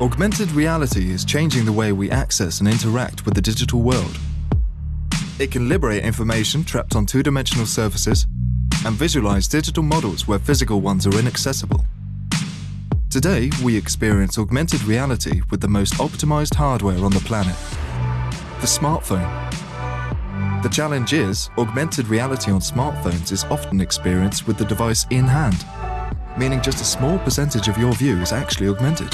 Augmented reality is changing the way we access and interact with the digital world. It can liberate information trapped on two-dimensional surfaces and visualize digital models where physical ones are inaccessible. Today, we experience augmented reality with the most optimized hardware on the planet, the smartphone. The challenge is, augmented reality on smartphones is often experienced with the device in hand, meaning just a small percentage of your view is actually augmented.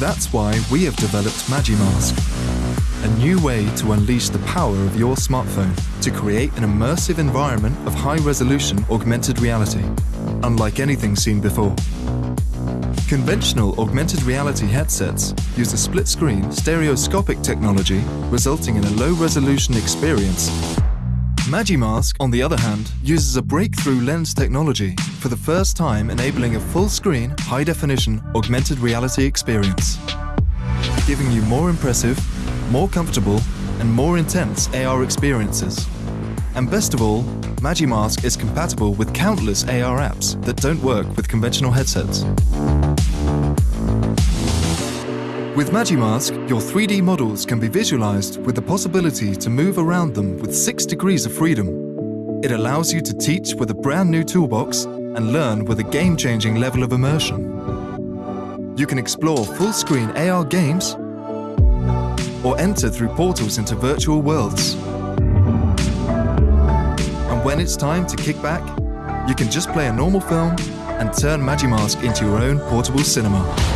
That's why we have developed MagiMask, a new way to unleash the power of your smartphone to create an immersive environment of high-resolution augmented reality, unlike anything seen before. Conventional augmented reality headsets use a split-screen stereoscopic technology resulting in a low-resolution experience MagiMask, on the other hand, uses a breakthrough lens technology for the first time enabling a full-screen, high-definition augmented reality experience, giving you more impressive, more comfortable and more intense AR experiences. And best of all, MagiMask is compatible with countless AR apps that don't work with conventional headsets. With MagiMask, your 3D models can be visualized with the possibility to move around them with 6 degrees of freedom. It allows you to teach with a brand new toolbox and learn with a game-changing level of immersion. You can explore full-screen AR games or enter through portals into virtual worlds. And when it's time to kick back, you can just play a normal film and turn MagiMask into your own portable cinema.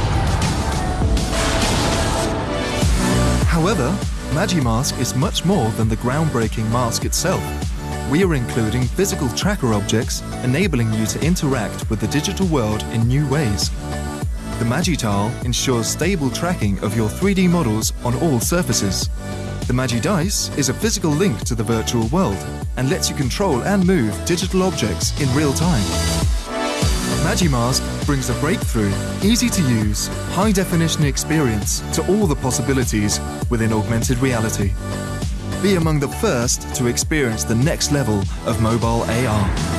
However, MagiMask is much more than the groundbreaking mask itself. We are including physical tracker objects, enabling you to interact with the digital world in new ways. The MagiTile ensures stable tracking of your 3D models on all surfaces. The MagiDice is a physical link to the virtual world and lets you control and move digital objects in real time. MagiMask brings a breakthrough, easy-to-use, high-definition experience to all the possibilities within augmented reality. Be among the first to experience the next level of mobile AR.